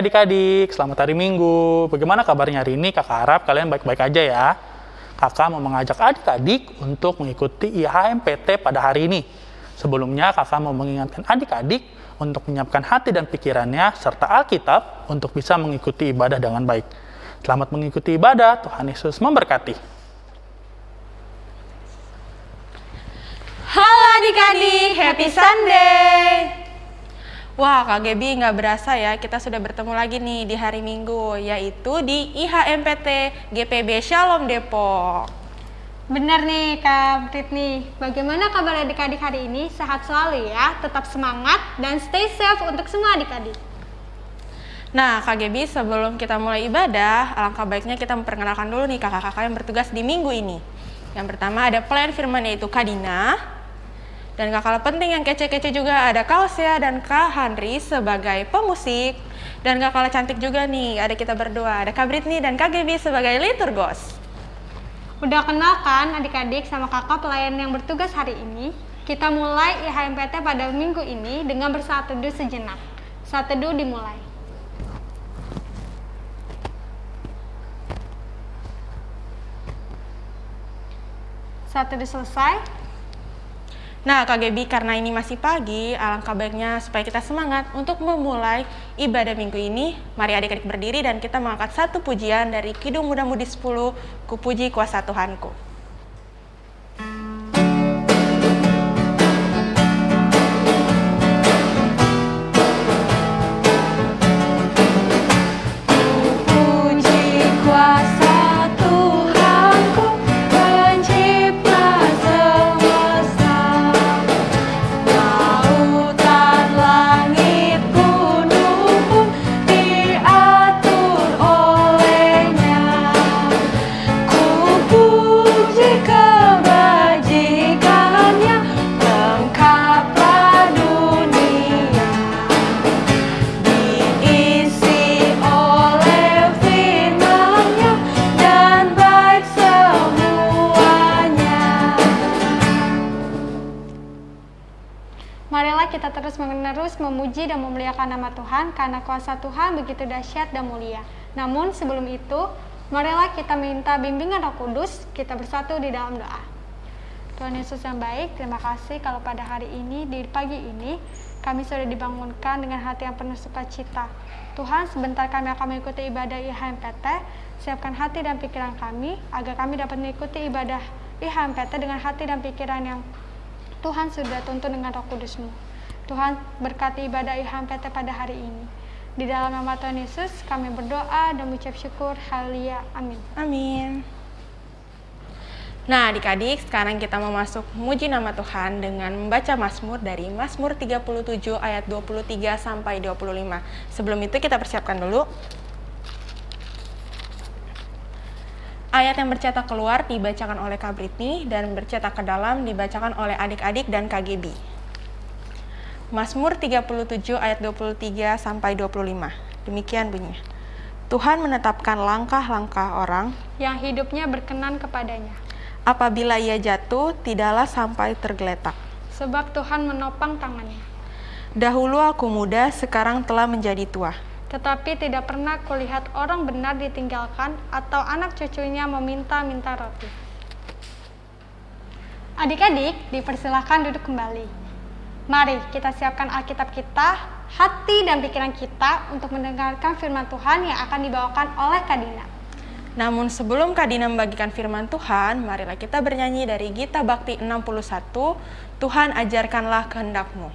Adik-adik, selamat hari Minggu. Bagaimana kabarnya hari ini? Kakak harap kalian baik-baik aja ya. Kakak mau mengajak adik-adik untuk mengikuti IHMPT pada hari ini. Sebelumnya kakak mau mengingatkan adik-adik untuk menyiapkan hati dan pikirannya serta Alkitab untuk bisa mengikuti ibadah dengan baik. Selamat mengikuti ibadah, Tuhan Yesus memberkati. Halo adik-adik, happy Sunday! Wah, Kak Gebi nggak berasa ya, kita sudah bertemu lagi nih di hari Minggu, yaitu di IHMPT GPB Shalom Depok. Benar nih Kak Britney, bagaimana kabar adik-adik hari ini? Sehat selalu ya, tetap semangat dan stay safe untuk semua adik-adik. Nah, Kak Gebi, sebelum kita mulai ibadah, alangkah baiknya kita memperkenalkan dulu nih kakak-kakak yang bertugas di minggu ini. Yang pertama ada pelayan firman yaitu Kadina, dan gak kalah penting yang kece-kece juga ada Kausia dan Kak Henry sebagai pemusik. Dan gak kalah cantik juga nih, ada kita berdua, ada Kak Britney dan Kak Gaby sebagai liturgos. Udah kenal kan adik-adik sama kakak pelayan yang bertugas hari ini? Kita mulai IHMPT pada minggu ini dengan bersaat teduh sejenak. Saat teduh dimulai. Saat teduh selesai, Nah, Kak Gaby, karena ini masih pagi, alangkah baiknya supaya kita semangat untuk memulai ibadah minggu ini. Mari adik-adik berdiri dan kita mengangkat satu pujian dari Kidung Muda Mudi 10, Kupuji Kuasa Tuhanku. Memuliakan nama Tuhan karena kuasa Tuhan begitu dahsyat dan mulia. Namun sebelum itu, marilah kita minta bimbingan Roh Kudus, kita bersatu di dalam doa. Tuhan Yesus yang baik, terima kasih kalau pada hari ini, di pagi ini, kami sudah dibangunkan dengan hati yang penuh sukacita. Tuhan, sebentar kami akan mengikuti ibadah IHMPT, siapkan hati dan pikiran kami, agar kami dapat mengikuti ibadah IHMPT dengan hati dan pikiran yang Tuhan sudah tuntun dengan roh kudusmu. Tuhan berkati ibadah IHMPT pada hari ini. Di dalam nama Tuhan Yesus kami berdoa dan mengucap syukur. Haleluya. Amin. Amin. Nah adik-adik sekarang kita mau masuk muji nama Tuhan dengan membaca Mazmur dari Mazmur 37 ayat 23 sampai 25. Sebelum itu kita persiapkan dulu. Ayat yang bercetak keluar dibacakan oleh Kak Britney dan bercetak ke dalam dibacakan oleh adik-adik dan KGB. Mazmur 37 ayat 23 sampai 25. Demikian bunyinya. Tuhan menetapkan langkah-langkah orang yang hidupnya berkenan kepadanya. Apabila ia jatuh, tidaklah sampai tergeletak. Sebab Tuhan menopang tangannya. Dahulu aku muda, sekarang telah menjadi tua. Tetapi tidak pernah kulihat orang benar ditinggalkan atau anak cucunya meminta-minta roti. Adik-adik, dipersilahkan duduk kembali. Mari kita siapkan Alkitab kita, hati dan pikiran kita untuk mendengarkan firman Tuhan yang akan dibawakan oleh Kadina. Namun sebelum Kadina membagikan firman Tuhan, marilah kita bernyanyi dari Gita Bakti 61, Tuhan ajarkanlah kehendakmu.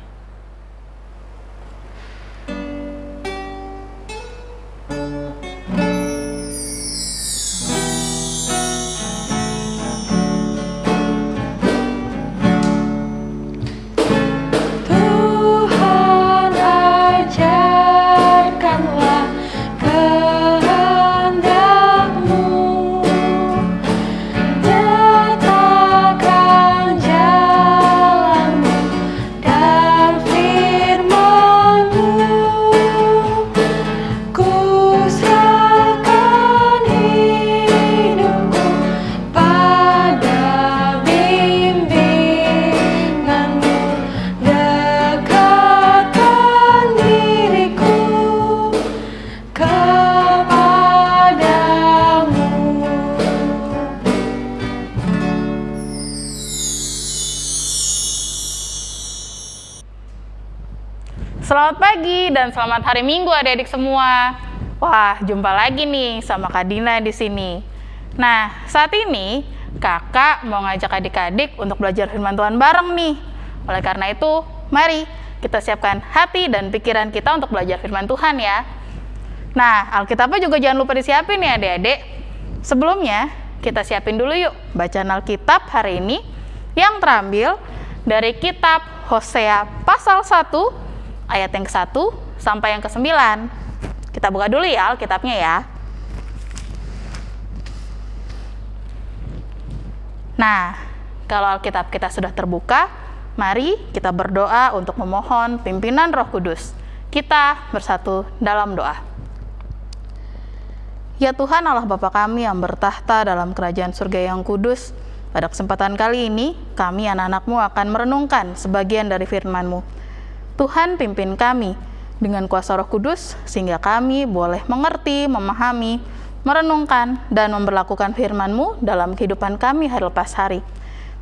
Selamat hari Minggu adik-adik semua. Wah, jumpa lagi nih sama Kak Dina di sini. Nah, saat ini kakak mau ngajak adik-adik untuk belajar firman Tuhan bareng nih. Oleh karena itu, mari kita siapkan hati dan pikiran kita untuk belajar firman Tuhan ya. Nah, Alkitabnya juga jangan lupa disiapin ya adik-adik. Sebelumnya, kita siapin dulu yuk bacaan Alkitab hari ini yang terambil dari kitab Hosea pasal 1 ayat yang ke-1 sampai yang ke-9. Kita buka dulu ya Alkitabnya ya. Nah, kalau Alkitab kita sudah terbuka, mari kita berdoa untuk memohon pimpinan Roh Kudus. Kita bersatu dalam doa. Ya Tuhan Allah Bapa kami yang bertahta dalam kerajaan surga yang kudus, pada kesempatan kali ini kami anak-anakmu akan merenungkan sebagian dari firman-Mu. Tuhan pimpin kami dengan kuasa roh kudus sehingga kami boleh mengerti, memahami, merenungkan, dan memperlakukan firman-Mu dalam kehidupan kami hari lepas hari.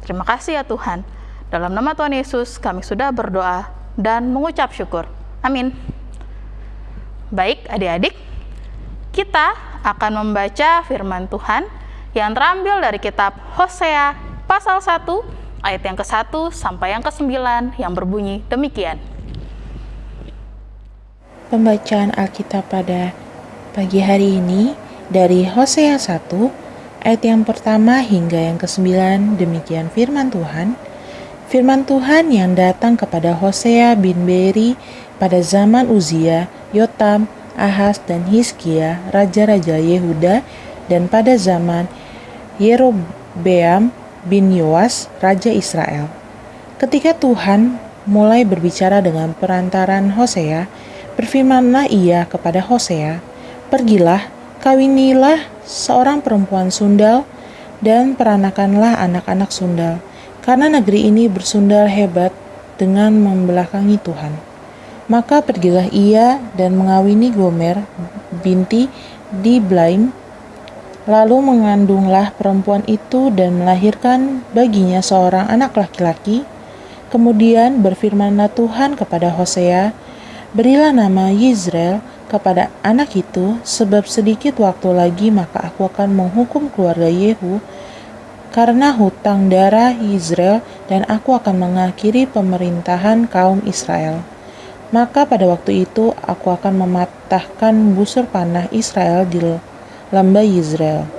Terima kasih ya Tuhan. Dalam nama Tuhan Yesus kami sudah berdoa dan mengucap syukur. Amin. Baik adik-adik, kita akan membaca firman Tuhan yang terambil dari kitab Hosea pasal 1 ayat yang ke-1 sampai yang ke-9 yang berbunyi demikian. Pembacaan Alkitab pada pagi hari ini dari Hosea 1 ayat yang pertama hingga yang ke-9 demikian firman Tuhan. Firman Tuhan yang datang kepada Hosea bin Beri pada zaman Uzia, Yotam, Ahaz dan Hizkia, raja-raja Yehuda dan pada zaman Yerobeam bin Yoas, raja Israel. Ketika Tuhan mulai berbicara dengan perantaran Hosea, Berfirmanlah ia kepada Hosea, Pergilah, kawinilah seorang perempuan sundal, dan peranakanlah anak-anak sundal, karena negeri ini bersundal hebat dengan membelakangi Tuhan. Maka pergilah ia dan mengawini Gomer binti di Blaim, lalu mengandunglah perempuan itu dan melahirkan baginya seorang anak laki-laki. Kemudian berfirmanlah Tuhan kepada Hosea, Berilah nama Yisrael kepada anak itu, sebab sedikit waktu lagi maka aku akan menghukum keluarga Yehu karena hutang darah Israel dan aku akan mengakhiri pemerintahan kaum Israel. Maka pada waktu itu aku akan mematahkan busur panah Israel di lembah Israel.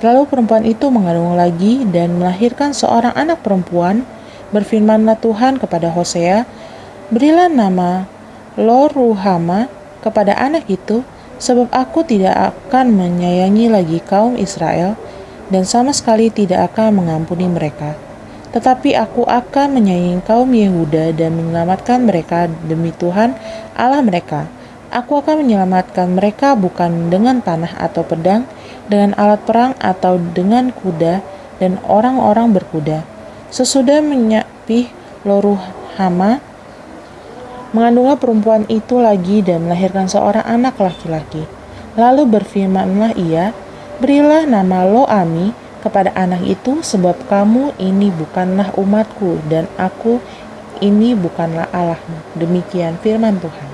Lalu perempuan itu mengandung lagi dan melahirkan seorang anak perempuan. Berfirmanlah Tuhan kepada Hosea, Berilah nama Lo Ruhama kepada anak itu, sebab aku tidak akan menyayangi lagi kaum Israel dan sama sekali tidak akan mengampuni mereka. Tetapi aku akan menyayangi kaum Yehuda dan menyelamatkan mereka demi Tuhan Allah mereka. Aku akan menyelamatkan mereka bukan dengan panah atau pedang, dengan alat perang atau dengan kuda dan orang-orang berkuda. Sesudah menyapih Loruhama, Mengandunglah perempuan itu lagi dan melahirkan seorang anak laki-laki. Lalu berfirmanlah ia, Berilah nama Loami kepada anak itu sebab kamu ini bukanlah umatku dan aku ini bukanlah Allahmu. Demikian firman Tuhan.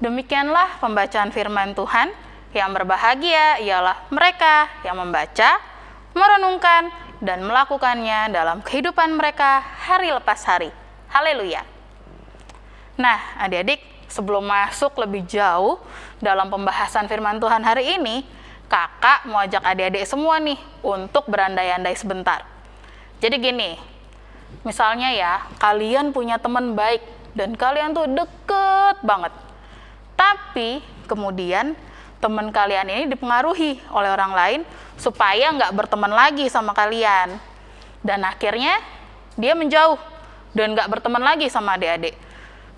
Demikianlah pembacaan firman Tuhan. Yang berbahagia ialah mereka yang membaca, merenungkan, dan melakukannya dalam kehidupan mereka hari lepas hari. Haleluya! Nah, adik-adik, sebelum masuk lebih jauh dalam pembahasan firman Tuhan hari ini, kakak mau ajak adik-adik semua nih untuk berandai-andai sebentar. Jadi gini, misalnya ya, kalian punya teman baik dan kalian tuh deket banget. Tapi kemudian teman kalian ini dipengaruhi oleh orang lain supaya nggak berteman lagi sama kalian. Dan akhirnya dia menjauh dan nggak berteman lagi sama adik-adik.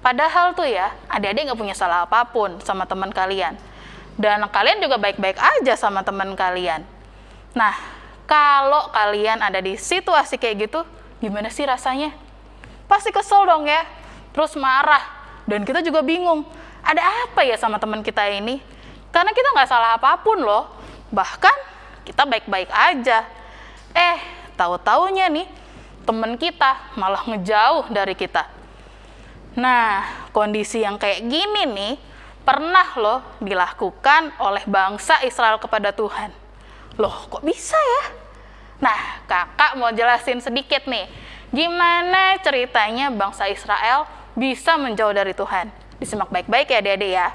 Padahal tuh ya, adik-adik nggak punya salah apa pun sama teman kalian. Dan kalian juga baik-baik aja sama teman kalian. Nah, kalau kalian ada di situasi kayak gitu, gimana sih rasanya? Pasti kesel dong ya, terus marah. Dan kita juga bingung, ada apa ya sama teman kita ini? Karena kita nggak salah apa pun loh. Bahkan kita baik-baik aja. Eh, tahu-taunya nih, teman kita malah ngejauh dari kita Nah, kondisi yang kayak gini nih pernah loh dilakukan oleh bangsa Israel kepada Tuhan. Loh, kok bisa ya? Nah, kakak mau jelasin sedikit nih, gimana ceritanya bangsa Israel bisa menjauh dari Tuhan. Disimak baik-baik ya adik-adik ya.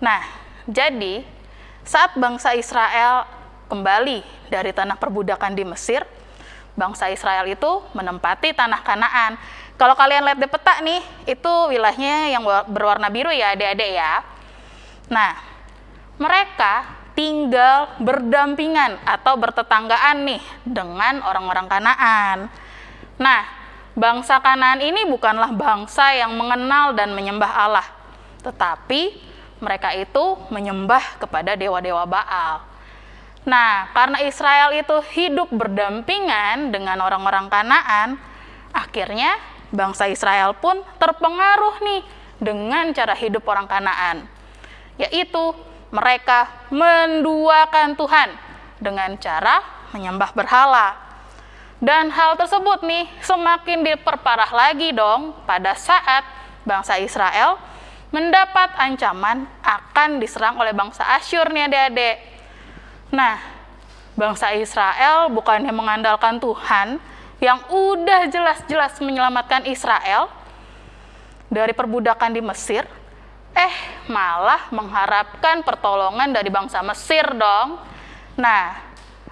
Nah, jadi saat bangsa Israel kembali dari tanah perbudakan di Mesir, bangsa Israel itu menempati tanah Kanaan. Kalau kalian lihat di peta nih, itu wilayahnya yang berwarna biru ya adik-adik ya. Nah, mereka tinggal berdampingan atau bertetanggaan nih dengan orang-orang Kanaan. Nah, bangsa Kanaan ini bukanlah bangsa yang mengenal dan menyembah Allah, tetapi mereka itu menyembah kepada dewa-dewa Baal. Nah, karena Israel itu hidup berdampingan dengan orang-orang Kanaan, akhirnya bangsa Israel pun terpengaruh nih dengan cara hidup orang Kanaan, yaitu mereka menduakan Tuhan dengan cara menyembah berhala. Dan hal tersebut nih semakin diperparah lagi dong pada saat bangsa Israel mendapat ancaman akan diserang oleh bangsa Asyur nih adik-adik. Nah, bangsa Israel bukannya mengandalkan Tuhan yang udah jelas-jelas menyelamatkan Israel dari perbudakan di Mesir, eh malah mengharapkan pertolongan dari bangsa Mesir dong. Nah,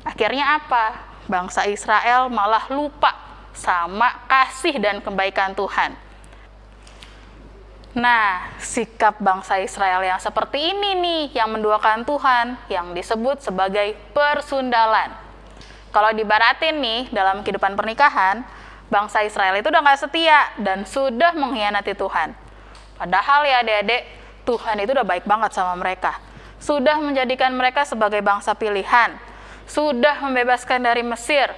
akhirnya apa? Bangsa Israel malah lupa sama kasih dan kebaikan Tuhan. Nah, sikap bangsa Israel yang seperti ini nih yang menduakan Tuhan yang disebut sebagai persundalan. Kalau dibaratin nih dalam kehidupan pernikahan, bangsa Israel itu udah nggak setia dan sudah mengkhianati Tuhan. Padahal ya adik-adik, Tuhan itu udah baik banget sama mereka. Sudah menjadikan mereka sebagai bangsa pilihan. Sudah membebaskan dari Mesir.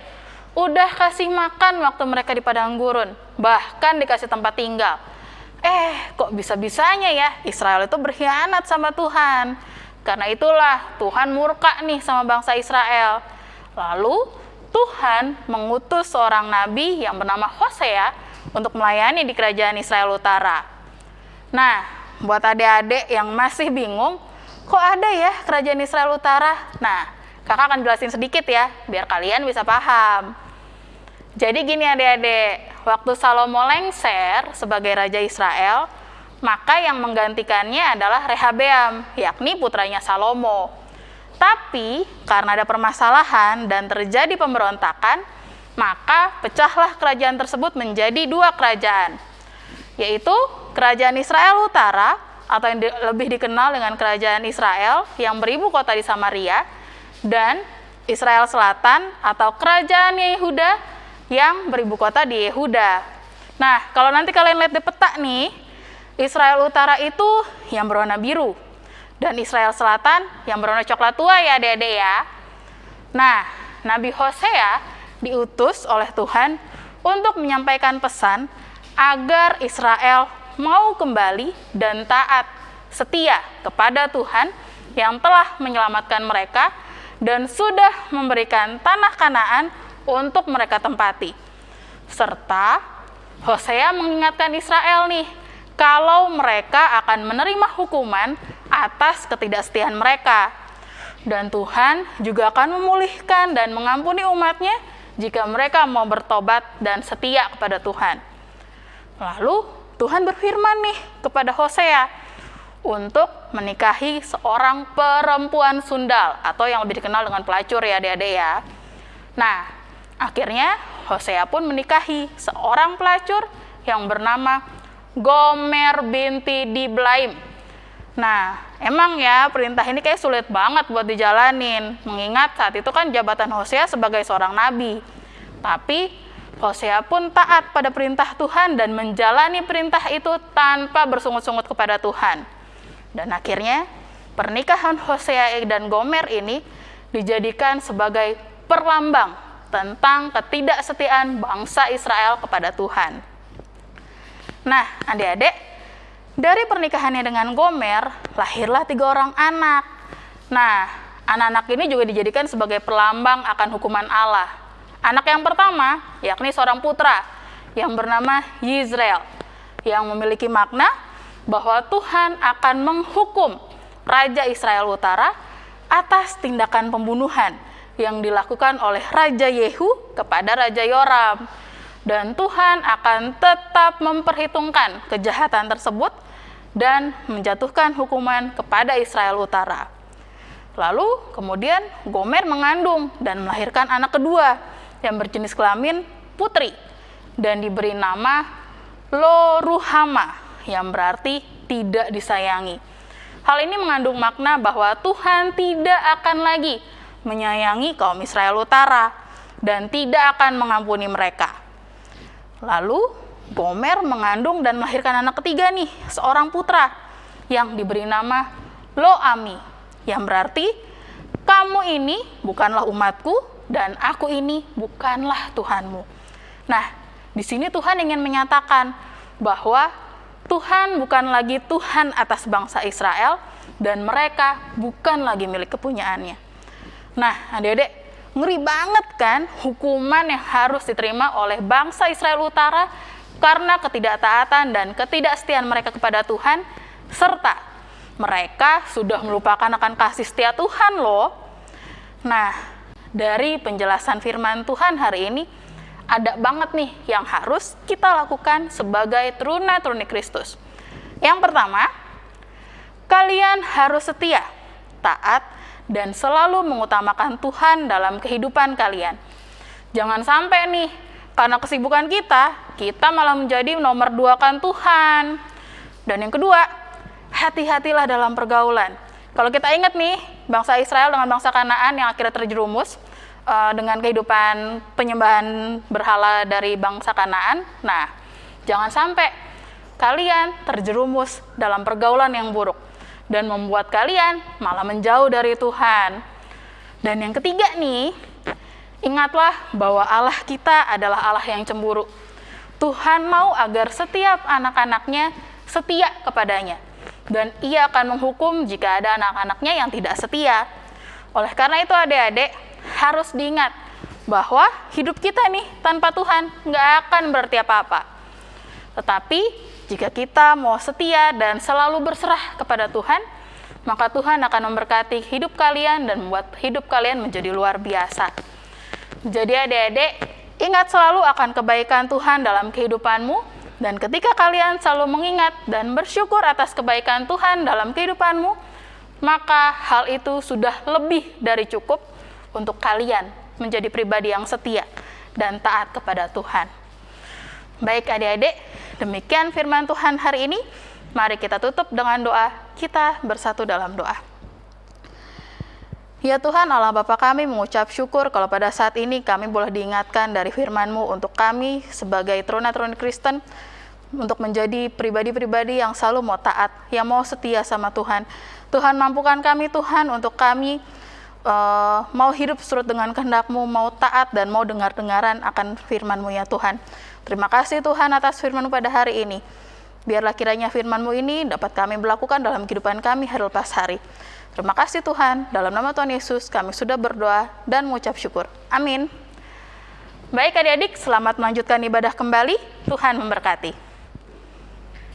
Udah kasih makan waktu mereka di padang gurun. Bahkan dikasih tempat tinggal Eh, kok bisa-bisanya ya Israel itu berkhianat sama Tuhan. Karena itulah Tuhan murka nih sama bangsa Israel. Lalu Tuhan mengutus seorang nabi yang bernama Hosea untuk melayani di kerajaan Israel Utara. Nah, buat adik-adik yang masih bingung, kok ada ya kerajaan Israel Utara? Nah, kakak akan jelasin sedikit ya, biar kalian bisa paham. Jadi gini adik-adik, waktu Salomo lengser sebagai Raja Israel, maka yang menggantikannya adalah Rehabeam, yakni putranya Salomo. Tapi karena ada permasalahan dan terjadi pemberontakan, maka pecahlah kerajaan tersebut menjadi dua kerajaan, yaitu kerajaan Israel Utara atau yang lebih dikenal dengan kerajaan Israel yang beribu kota di Samaria dan Israel Selatan atau kerajaan Yehuda yang beribu kota di Yehuda. Nah, kalau nanti kalian lihat di peta nih, Israel Utara itu yang berwarna biru dan Israel Selatan yang berwarna coklat tua ya adik-adik ya. Nah, Nabi Hosea diutus oleh Tuhan untuk menyampaikan pesan agar Israel mau kembali dan taat setia kepada Tuhan yang telah menyelamatkan mereka dan sudah memberikan tanah Kanaan untuk mereka tempati. Serta Hosea mengingatkan Israel nih, kalau mereka akan menerima hukuman atas ketidaksetiaan mereka. Dan Tuhan juga akan memulihkan dan mengampuni umatnya jika mereka mau bertobat dan setia kepada Tuhan. Lalu Tuhan berfirman nih kepada Hosea untuk menikahi seorang perempuan sundal atau yang lebih dikenal dengan pelacur ya adik-adik ya. Nah, Akhirnya Hosea pun menikahi seorang pelacur yang bernama Gomer binti Diblaim. Nah, emang ya perintah ini kayak sulit banget buat dijalanin, mengingat saat itu kan jabatan Hosea sebagai seorang nabi. Tapi Hosea pun taat pada perintah Tuhan dan menjalani perintah itu tanpa bersungut-sungut kepada Tuhan. Dan akhirnya pernikahan Hosea dan Gomer ini dijadikan sebagai perlambang tentang ketidaksetiaan bangsa Israel kepada Tuhan. Nah, adik-adik, dari pernikahannya dengan Gomer, lahirlah tiga orang anak. Nah, anak-anak ini juga dijadikan sebagai pelambang akan hukuman Allah. Anak yang pertama yakni seorang putra yang bernama Yisrael yang memiliki makna bahwa Tuhan akan menghukum Raja Israel Utara atas tindakan pembunuhan yang dilakukan oleh Raja Yehu kepada Raja Yoram. Dan Tuhan akan tetap memperhitungkan kejahatan tersebut dan menjatuhkan hukuman kepada Israel Utara. Lalu kemudian Gomer mengandung dan melahirkan anak kedua yang berjenis kelamin putri dan diberi nama Loruhama yang berarti tidak disayangi. Hal ini mengandung makna bahwa Tuhan tidak akan lagi menyayangi kaum Israel Utara dan tidak akan mengampuni mereka. Lalu Gomer mengandung dan melahirkan anak ketiga nih, seorang putra yang diberi nama Loami, yang berarti kamu ini bukanlah umatku dan aku ini bukanlah Tuhanmu. Nah, di sini Tuhan ingin menyatakan bahwa Tuhan bukan lagi Tuhan atas bangsa Israel dan mereka bukan lagi milik kepunyaannya. Nah, adik-adik, ngeri banget kan hukuman yang harus diterima oleh bangsa Israel Utara karena ketidaktaatan dan ketidaksetiaan mereka kepada Tuhan, serta mereka sudah melupakan akan kasih setia Tuhan loh. Nah, dari penjelasan firman Tuhan hari ini, ada banget nih yang harus kita lakukan sebagai teruna-teruni Kristus. Yang pertama, kalian harus setia, taat, dan selalu mengutamakan Tuhan dalam kehidupan kalian. Jangan sampai nih, karena kesibukan kita, kita malah menjadi nomor dua kan Tuhan. Dan yang kedua, hati-hatilah dalam pergaulan. Kalau kita ingat nih, bangsa Israel dengan bangsa Kanaan yang akhirnya terjerumus uh, dengan kehidupan penyembahan berhala dari bangsa Kanaan. Nah, jangan sampai kalian terjerumus dalam pergaulan yang buruk dan membuat kalian malah menjauh dari Tuhan. Dan yang ketiga nih, ingatlah bahwa Allah kita adalah Allah yang cemburu. Tuhan mau agar setiap anak-anaknya setia kepadanya. Dan ia akan menghukum jika ada anak-anaknya yang tidak setia. Oleh karena itu adik-adik harus diingat bahwa hidup kita nih tanpa Tuhan nggak akan berarti apa-apa. Tetapi jika kita mau setia dan selalu berserah kepada Tuhan, maka Tuhan akan memberkati hidup kalian dan membuat hidup kalian menjadi luar biasa. Jadi adik-adik, ingat selalu akan kebaikan Tuhan dalam kehidupanmu, dan ketika kalian selalu mengingat dan bersyukur atas kebaikan Tuhan dalam kehidupanmu, maka hal itu sudah lebih dari cukup untuk kalian menjadi pribadi yang setia dan taat kepada Tuhan. Baik adik-adik, Demikian firman Tuhan hari ini. Mari kita tutup dengan doa. Kita bersatu dalam doa. Ya Tuhan Allah Bapa kami mengucap syukur kalau pada saat ini kami boleh diingatkan dari firman-Mu untuk kami sebagai teruna-teruni Kristen untuk menjadi pribadi-pribadi yang selalu mau taat, yang mau setia sama Tuhan. Tuhan mampukan kami Tuhan untuk kami uh, mau hidup surut dengan kehendak-Mu, mau taat dan mau dengar-dengaran akan firman-Mu ya Tuhan. Terima kasih Tuhan atas firman pada hari ini. Biarlah kiranya firman-Mu ini dapat kami melakukan dalam kehidupan kami hari lepas hari. Terima kasih Tuhan, dalam nama Tuhan Yesus kami sudah berdoa dan mengucap syukur. Amin. Baik adik-adik, selamat melanjutkan ibadah kembali. Tuhan memberkati.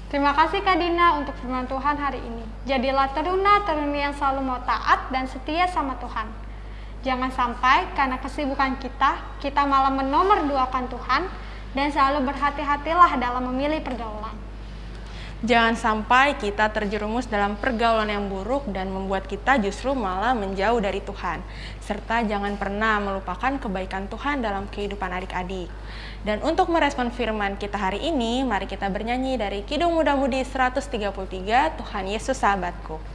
Terima kasih Kak Dina untuk firman Tuhan hari ini. Jadilah teruna-teruni yang selalu mau taat dan setia sama Tuhan. Jangan sampai karena kesibukan kita, kita malah menomor duakan Tuhan dan selalu berhati-hatilah dalam memilih pergaulan. Jangan sampai kita terjerumus dalam pergaulan yang buruk dan membuat kita justru malah menjauh dari Tuhan. Serta jangan pernah melupakan kebaikan Tuhan dalam kehidupan adik-adik. Dan untuk merespon firman kita hari ini, mari kita bernyanyi dari Kidung Muda Mudi 133, Tuhan Yesus Sahabatku.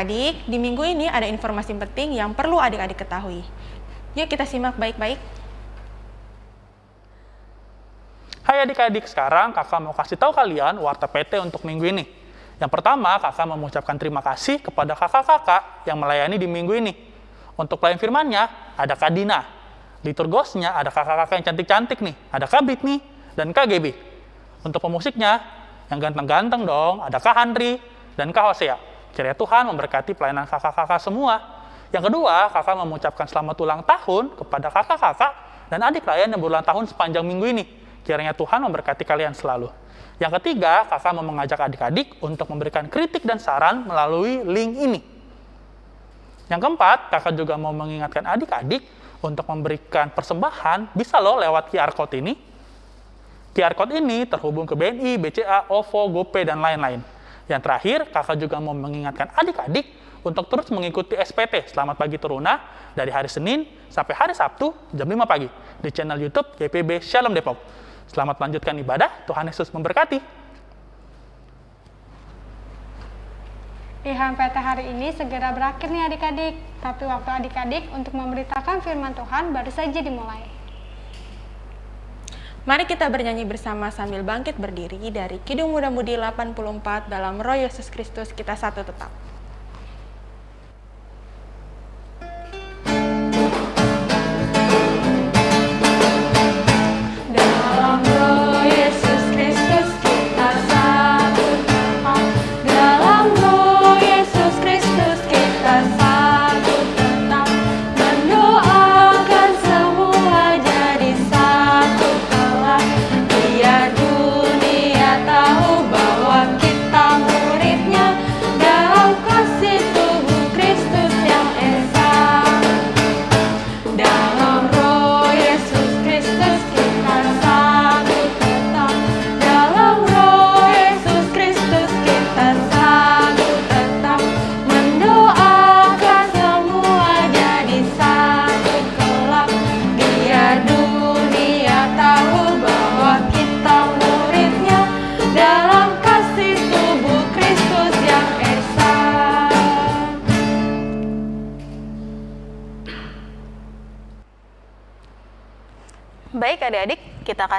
Adik-adik, di minggu ini ada informasi penting yang perlu adik-adik ketahui. Yuk kita simak baik-baik. Hai adik-adik, sekarang kakak mau kasih tahu kalian warta PT untuk minggu ini. Yang pertama, kakak mau mengucapkan terima kasih kepada kakak-kakak yang melayani di minggu ini. Untuk pelayan firmannya, ada Kak Dina. Di turgosnya ada kakak-kakak yang cantik-cantik nih, ada Kak Bit nih, dan Kak Gebi. Untuk pemusiknya, yang ganteng-ganteng dong, ada Kak Handri dan Kak Hosea. Kiranya Tuhan memberkati pelayanan kakak-kakak semua. Yang kedua, kakak mengucapkan selamat ulang tahun kepada kakak-kakak dan adik lain yang berulang tahun sepanjang minggu ini. Kiranya Tuhan memberkati kalian selalu. Yang ketiga, kakak mau mengajak adik-adik untuk memberikan kritik dan saran melalui link ini. Yang keempat, kakak juga mau mengingatkan adik-adik untuk memberikan persembahan, bisa loh lewat QR Code ini. QR Code ini terhubung ke BNI, BCA, OVO, GoPay, dan lain-lain. Yang terakhir, kakak juga mau mengingatkan adik-adik untuk terus mengikuti SPT Selamat Pagi Teruna dari hari Senin sampai hari Sabtu jam 5 pagi di channel YouTube GPB Shalom Depok. Selamat melanjutkan ibadah, Tuhan Yesus memberkati. IHMPT hari ini segera berakhir nih adik-adik, tapi waktu adik-adik untuk memberitakan firman Tuhan baru saja dimulai. Mari kita bernyanyi bersama sambil bangkit berdiri dari Kidung Muda Mudi 84 dalam Roh Yesus Kristus kita satu tetap.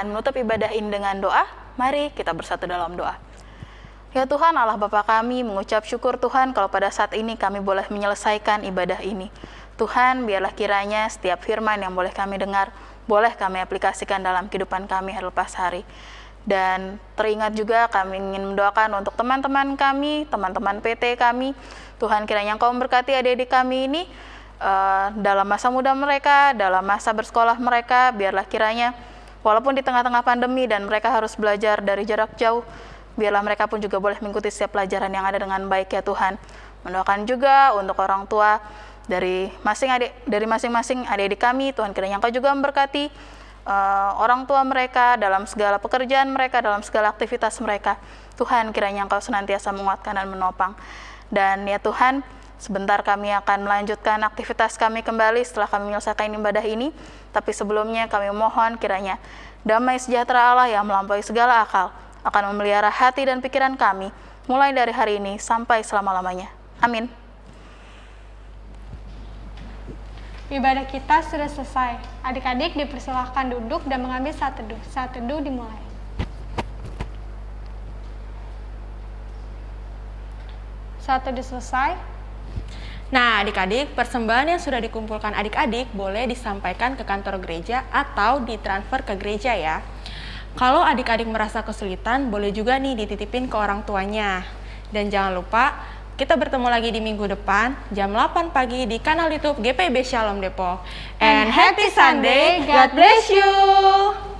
Akan menutup ibadah ini dengan doa. Mari kita bersatu dalam doa. Ya Tuhan Allah Bapa kami mengucap syukur Tuhan kalau pada saat ini kami boleh menyelesaikan ibadah ini. Tuhan biarlah kiranya setiap firman yang boleh kami dengar, boleh kami aplikasikan dalam kehidupan kami hari lepas hari. Dan teringat juga kami ingin mendoakan untuk teman-teman kami, teman-teman PT kami. Tuhan kiranya Engkau memberkati adik-adik kami ini, uh, dalam masa muda mereka, dalam masa bersekolah mereka, biarlah kiranya walaupun di tengah-tengah pandemi dan mereka harus belajar dari jarak jauh, biarlah mereka pun juga boleh mengikuti setiap pelajaran yang ada dengan baik ya Tuhan. Mendoakan juga untuk orang tua dari masing adik dari masing-masing adik-adik kami, Tuhan kiranya Engkau juga memberkati uh, orang tua mereka dalam segala pekerjaan mereka, dalam segala aktivitas mereka. Tuhan kiranya Engkau senantiasa menguatkan dan menopang. Dan ya Tuhan, Sebentar kami akan melanjutkan aktivitas kami kembali setelah kami menyelesaikan ibadah ini. Tapi sebelumnya kami mohon kiranya damai sejahtera Allah yang melampaui segala akal akan memelihara hati dan pikiran kami mulai dari hari ini sampai selama-lamanya. Amin. Ibadah kita sudah selesai. Adik-adik dipersilahkan duduk dan mengambil saat teduh. Saat teduh dimulai. Saat teduh selesai, Nah, adik-adik, persembahan yang sudah dikumpulkan adik-adik boleh disampaikan ke kantor gereja atau ditransfer ke gereja ya. Kalau adik-adik merasa kesulitan, boleh juga nih dititipin ke orang tuanya. Dan jangan lupa, kita bertemu lagi di minggu depan jam 8 pagi di kanal YouTube GPB Shalom Depok. And happy Sunday, God bless you!